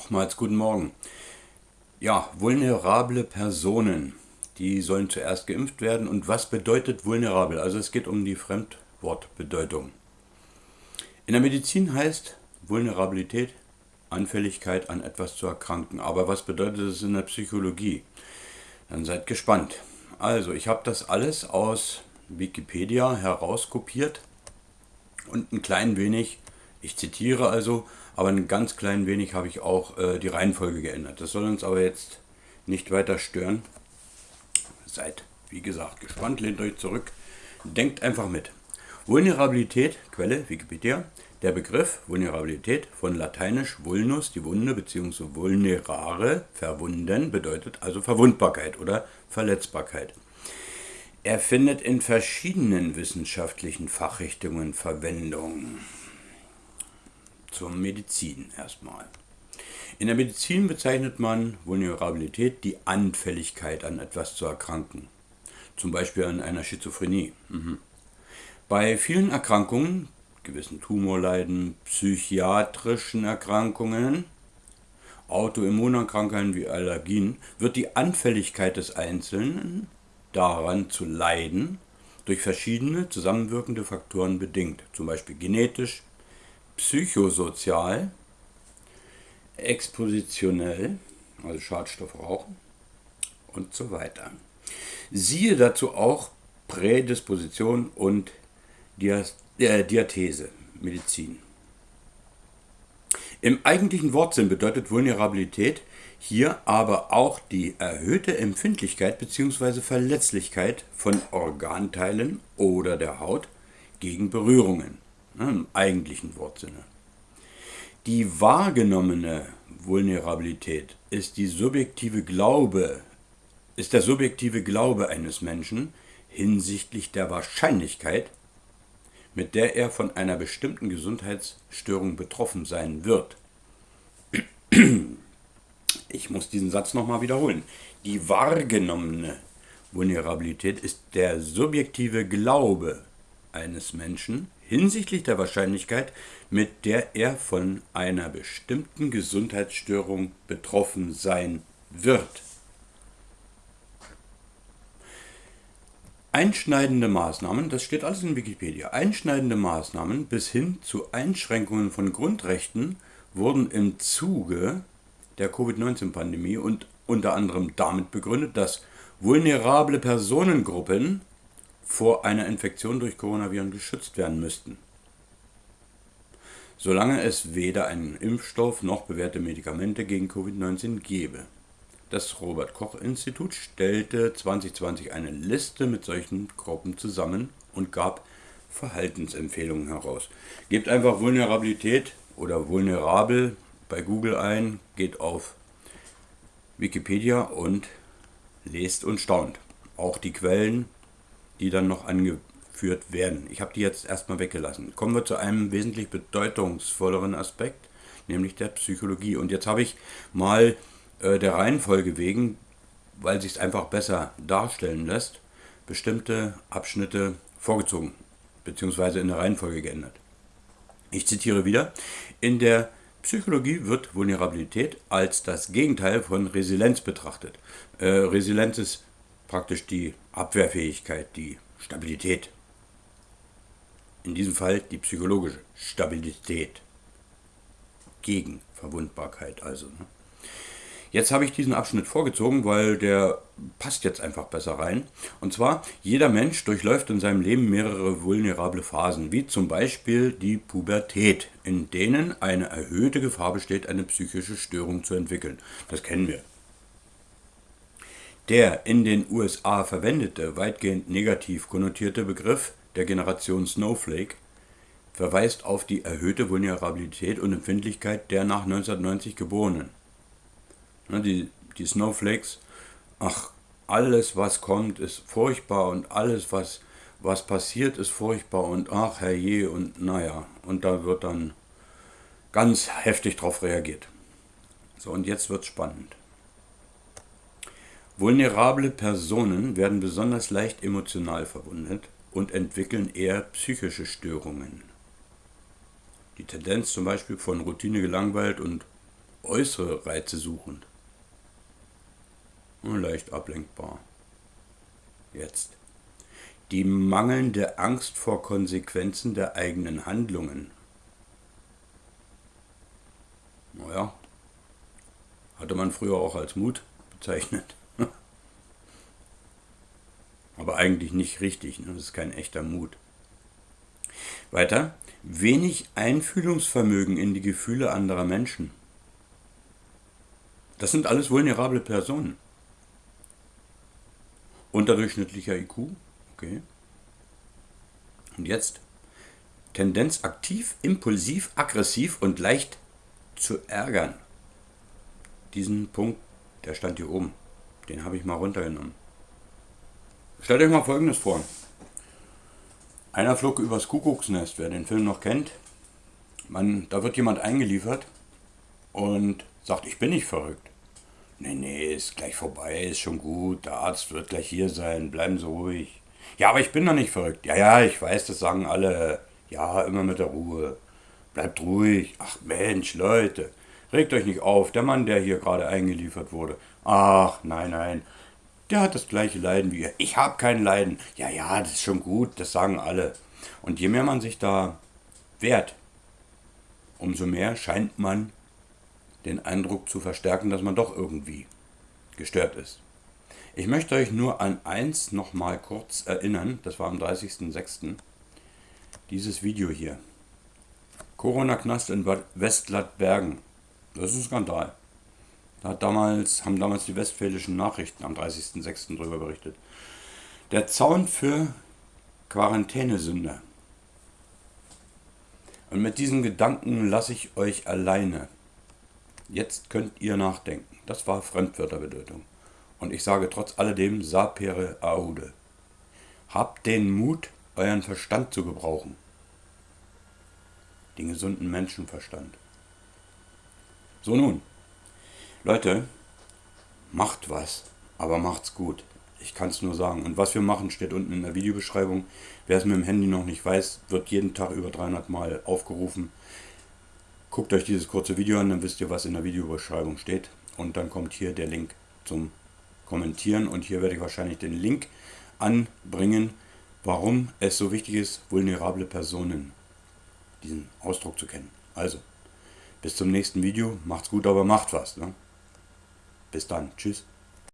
Nochmals guten Morgen. Ja, vulnerable Personen, die sollen zuerst geimpft werden. Und was bedeutet vulnerabel? Also es geht um die Fremdwortbedeutung. In der Medizin heißt Vulnerabilität Anfälligkeit an etwas zu erkranken. Aber was bedeutet es in der Psychologie? Dann seid gespannt. Also, ich habe das alles aus Wikipedia herauskopiert und ein klein wenig, ich zitiere also, aber ein ganz klein wenig habe ich auch äh, die Reihenfolge geändert. Das soll uns aber jetzt nicht weiter stören. Seid, wie gesagt, gespannt, lehnt euch zurück, denkt einfach mit. Vulnerabilität, Quelle Wikipedia, der Begriff Vulnerabilität von lateinisch vulnus, die Wunde, bzw. vulnerare, verwunden, bedeutet also Verwundbarkeit oder Verletzbarkeit. Er findet in verschiedenen wissenschaftlichen Fachrichtungen Verwendung. Zur Medizin erstmal. In der Medizin bezeichnet man Vulnerabilität die Anfälligkeit an etwas zu erkranken. Zum Beispiel an einer Schizophrenie. Mhm. Bei vielen Erkrankungen, gewissen Tumorleiden, psychiatrischen Erkrankungen, Autoimmunerkrankungen wie Allergien, wird die Anfälligkeit des Einzelnen daran zu leiden durch verschiedene zusammenwirkende Faktoren bedingt, zum Beispiel genetisch, psychosozial, expositionell, also Schadstoff rauchen und so weiter. Siehe dazu auch Prädisposition und äh, Diathese, Medizin. Im eigentlichen Wortsinn bedeutet Vulnerabilität hier aber auch die erhöhte Empfindlichkeit bzw. Verletzlichkeit von Organteilen oder der Haut gegen Berührungen, im eigentlichen Wortsinne. Die wahrgenommene Vulnerabilität ist die subjektive Glaube, ist der subjektive Glaube eines Menschen hinsichtlich der Wahrscheinlichkeit, mit der er von einer bestimmten Gesundheitsstörung betroffen sein wird. Ich muss diesen Satz nochmal wiederholen. Die wahrgenommene Vulnerabilität ist der subjektive Glaube eines Menschen hinsichtlich der Wahrscheinlichkeit, mit der er von einer bestimmten Gesundheitsstörung betroffen sein wird. Einschneidende Maßnahmen, das steht alles in Wikipedia, einschneidende Maßnahmen bis hin zu Einschränkungen von Grundrechten wurden im Zuge der Covid-19-Pandemie und unter anderem damit begründet, dass vulnerable Personengruppen vor einer Infektion durch Coronaviren geschützt werden müssten. Solange es weder einen Impfstoff noch bewährte Medikamente gegen Covid-19 gebe. Das Robert Koch Institut stellte 2020 eine Liste mit solchen Gruppen zusammen und gab Verhaltensempfehlungen heraus. Gebt einfach Vulnerabilität oder vulnerabel bei Google ein, geht auf Wikipedia und lest und staunt. Auch die Quellen, die dann noch angeführt werden. Ich habe die jetzt erstmal weggelassen. Kommen wir zu einem wesentlich bedeutungsvolleren Aspekt, nämlich der Psychologie. Und jetzt habe ich mal äh, der Reihenfolge wegen, weil sich es einfach besser darstellen lässt, bestimmte Abschnitte vorgezogen bzw. in der Reihenfolge geändert. Ich zitiere wieder, in der Psychologie wird Vulnerabilität als das Gegenteil von Resilienz betrachtet. Äh, Resilienz ist praktisch die Abwehrfähigkeit, die Stabilität. In diesem Fall die psychologische Stabilität. Gegen Verwundbarkeit also. Ne? Jetzt habe ich diesen Abschnitt vorgezogen, weil der passt jetzt einfach besser rein. Und zwar, jeder Mensch durchläuft in seinem Leben mehrere vulnerable Phasen, wie zum Beispiel die Pubertät, in denen eine erhöhte Gefahr besteht, eine psychische Störung zu entwickeln. Das kennen wir. Der in den USA verwendete, weitgehend negativ konnotierte Begriff der Generation Snowflake verweist auf die erhöhte Vulnerabilität und Empfindlichkeit der nach 1990 Geborenen. Ne, die, die Snowflakes, ach, alles was kommt ist furchtbar und alles was, was passiert ist furchtbar und ach herrje und naja, und da wird dann ganz heftig drauf reagiert. So, und jetzt wird spannend. Vulnerable Personen werden besonders leicht emotional verwundet und entwickeln eher psychische Störungen. Die Tendenz zum Beispiel von Routine gelangweilt und äußere Reize suchen. Und leicht ablenkbar. Jetzt. Die mangelnde Angst vor Konsequenzen der eigenen Handlungen. Naja, hatte man früher auch als Mut bezeichnet. Aber eigentlich nicht richtig, ne? das ist kein echter Mut. Weiter, wenig Einfühlungsvermögen in die Gefühle anderer Menschen. Das sind alles vulnerable Personen. Unterdurchschnittlicher IQ, okay. Und jetzt Tendenz aktiv, impulsiv, aggressiv und leicht zu ärgern. Diesen Punkt, der stand hier oben. Den habe ich mal runtergenommen. Stellt euch mal Folgendes vor. Einer flog übers Kuckucksnest, wer den Film noch kennt. Man, da wird jemand eingeliefert und sagt, ich bin nicht verrückt. Nee, nee, ist gleich vorbei, ist schon gut, der Arzt wird gleich hier sein, bleiben Sie ruhig. Ja, aber ich bin doch nicht verrückt. Ja, ja, ich weiß, das sagen alle. Ja, immer mit der Ruhe. Bleibt ruhig. Ach Mensch, Leute, regt euch nicht auf. Der Mann, der hier gerade eingeliefert wurde. Ach, nein, nein. Der hat das gleiche Leiden wie ihr. Ich habe kein Leiden. Ja, ja, das ist schon gut, das sagen alle. Und je mehr man sich da wehrt, umso mehr scheint man den Eindruck zu verstärken, dass man doch irgendwie gestört ist. Ich möchte euch nur an eins nochmal kurz erinnern, das war am 30.06. Dieses Video hier. Corona-Knast in Westlattbergen. Das ist ein Skandal. Da hat damals, haben damals die westfälischen Nachrichten am 30.06. darüber berichtet. Der Zaun für Quarantänesünder. Und mit diesen Gedanken lasse ich euch alleine. Jetzt könnt ihr nachdenken. Das war Fremdwörterbedeutung. Und ich sage trotz alledem sapere aude. Habt den Mut, euren Verstand zu gebrauchen den gesunden Menschenverstand. So nun, Leute, macht was, aber macht's gut. Ich kann es nur sagen. Und was wir machen, steht unten in der Videobeschreibung. Wer es mit dem Handy noch nicht weiß, wird jeden Tag über 300 Mal aufgerufen. Guckt euch dieses kurze Video an, dann wisst ihr, was in der Videobeschreibung steht. Und dann kommt hier der Link zum Kommentieren. Und hier werde ich wahrscheinlich den Link anbringen, warum es so wichtig ist, vulnerable Personen diesen Ausdruck zu kennen. Also, bis zum nächsten Video. Macht's gut, aber macht was. Ne? Bis dann. Tschüss.